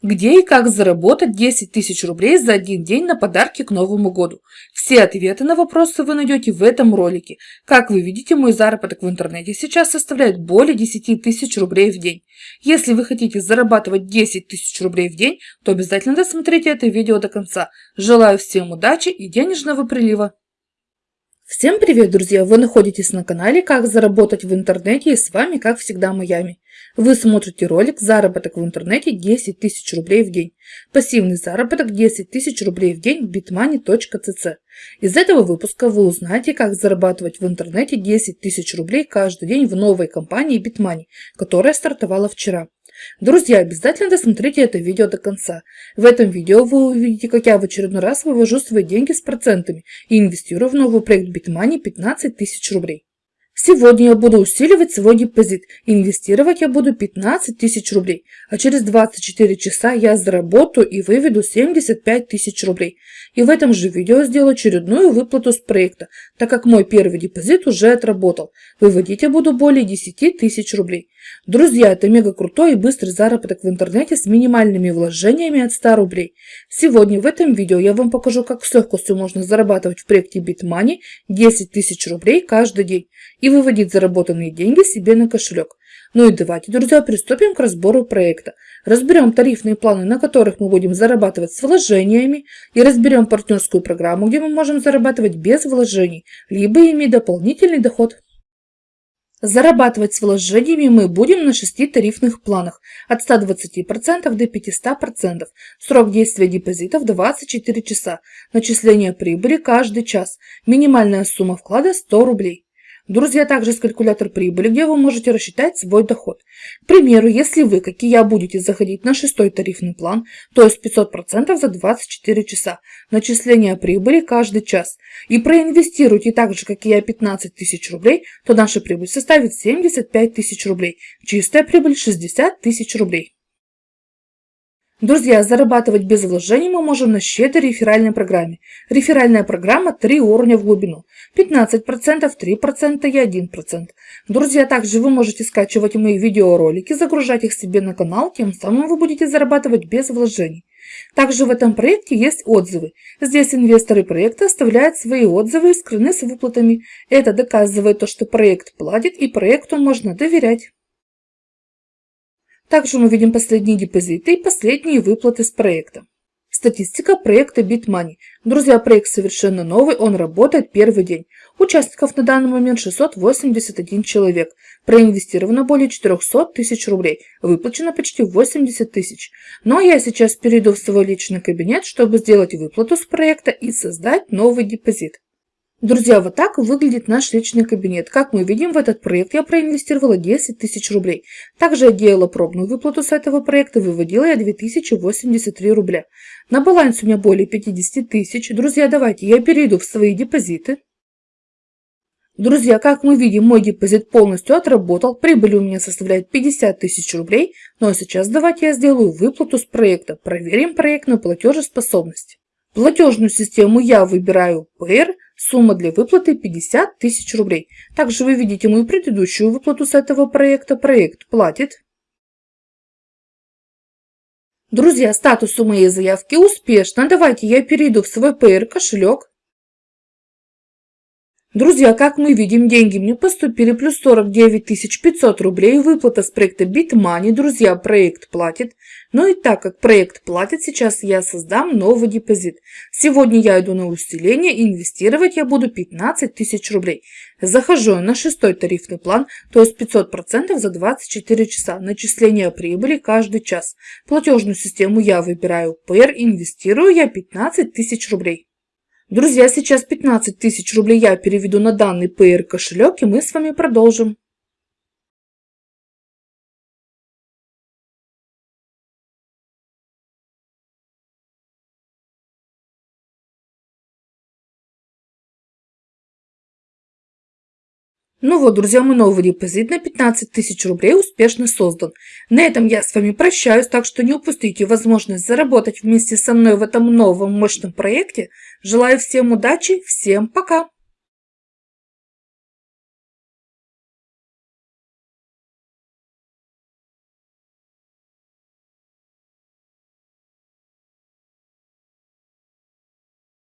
Где и как заработать 10 тысяч рублей за один день на подарки к Новому году? Все ответы на вопросы вы найдете в этом ролике. Как вы видите, мой заработок в интернете сейчас составляет более 10 тысяч рублей в день. Если вы хотите зарабатывать 10 тысяч рублей в день, то обязательно досмотрите это видео до конца. Желаю всем удачи и денежного прилива! Всем привет, друзья! Вы находитесь на канале «Как заработать в интернете» и с вами, как всегда, Майами. Вы смотрите ролик «Заработок в интернете 10 тысяч рублей в день». Пассивный заработок 10 тысяч рублей в день в bitmoney.cc. Из этого выпуска вы узнаете, как зарабатывать в интернете 10 тысяч рублей каждый день в новой компании BitMoney, которая стартовала вчера. Друзья, обязательно досмотрите это видео до конца. В этом видео вы увидите, как я в очередной раз вывожу свои деньги с процентами и инвестирую в новый проект BitMoney 15 тысяч рублей. Сегодня я буду усиливать свой депозит. Инвестировать я буду 15 тысяч рублей, а через 24 часа я заработаю и выведу 75 тысяч рублей. И в этом же видео сделаю очередную выплату с проекта, так как мой первый депозит уже отработал. Выводить я буду более 10 тысяч рублей. Друзья, это мега крутой и быстрый заработок в интернете с минимальными вложениями от 100 рублей. Сегодня в этом видео я вам покажу, как с легкостью можно зарабатывать в проекте BitMoney 10 тысяч рублей каждый день и выводить заработанные деньги себе на кошелек. Ну и давайте, друзья, приступим к разбору проекта. Разберем тарифные планы, на которых мы будем зарабатывать с вложениями, и разберем партнерскую программу, где мы можем зарабатывать без вложений, либо иметь дополнительный доход. Зарабатывать с вложениями мы будем на шести тарифных планах от 120% до 500%. Срок действия депозитов 24 часа. Начисление прибыли каждый час. Минимальная сумма вклада 100 рублей. Друзья, также есть калькулятор прибыли, где вы можете рассчитать свой доход. К примеру, если вы, как и я, будете заходить на шестой тарифный план, то есть 500% за 24 часа, начисление прибыли каждый час, и проинвестируете так же, как и я, 15 тысяч рублей, то наша прибыль составит 75 тысяч рублей, чистая прибыль 60 тысяч рублей. Друзья, зарабатывать без вложений мы можем на щедрой реферальной программе. Реферальная программа 3 уровня в глубину. 15%, 3% и 1%. Друзья, также вы можете скачивать мои видеоролики, загружать их себе на канал, тем самым вы будете зарабатывать без вложений. Также в этом проекте есть отзывы. Здесь инвесторы проекта оставляют свои отзывы и скрыны с выплатами. Это доказывает то, что проект платит и проекту можно доверять. Также мы видим последние депозиты и последние выплаты с проекта. Статистика проекта BitMoney. Друзья, проект совершенно новый, он работает первый день. Участников на данный момент 681 человек. Проинвестировано более 400 тысяч рублей. Выплачено почти 80 тысяч. Но я сейчас перейду в свой личный кабинет, чтобы сделать выплату с проекта и создать новый депозит. Друзья, вот так выглядит наш личный кабинет. Как мы видим, в этот проект я проинвестировала 10 тысяч рублей. Также я делала пробную выплату с этого проекта, выводила я 2083 рубля. На балансе у меня более 50 тысяч. Друзья, давайте я перейду в свои депозиты. Друзья, как мы видим, мой депозит полностью отработал. Прибыль у меня составляет 50 тысяч рублей. Ну а сейчас давайте я сделаю выплату с проекта. Проверим проектную платежеспособность. Платежную систему я выбираю PR, сумма для выплаты 50 тысяч рублей. Также вы видите мою предыдущую выплату с этого проекта. Проект платит. Друзья, статус у моей заявки успешно. Давайте я перейду в свой PR кошелек. Друзья, как мы видим, деньги мне поступили плюс 49 500 рублей, выплата с проекта BitMoney. Друзья, проект платит. Но и так как проект платит, сейчас я создам новый депозит. Сегодня я иду на усиление, и инвестировать я буду 15 тысяч рублей. Захожу на шестой тарифный план, то есть 500% за 24 часа. Начисление прибыли каждый час. Платежную систему я выбираю PR, инвестирую я 15 тысяч рублей. Друзья, сейчас 15 тысяч рублей я переведу на данный PR кошелек и мы с вами продолжим. Ну вот, друзья, мой новый депозит на 15 тысяч рублей успешно создан. На этом я с вами прощаюсь, так что не упустите возможность заработать вместе со мной в этом новом мощном проекте. Желаю всем удачи, всем пока!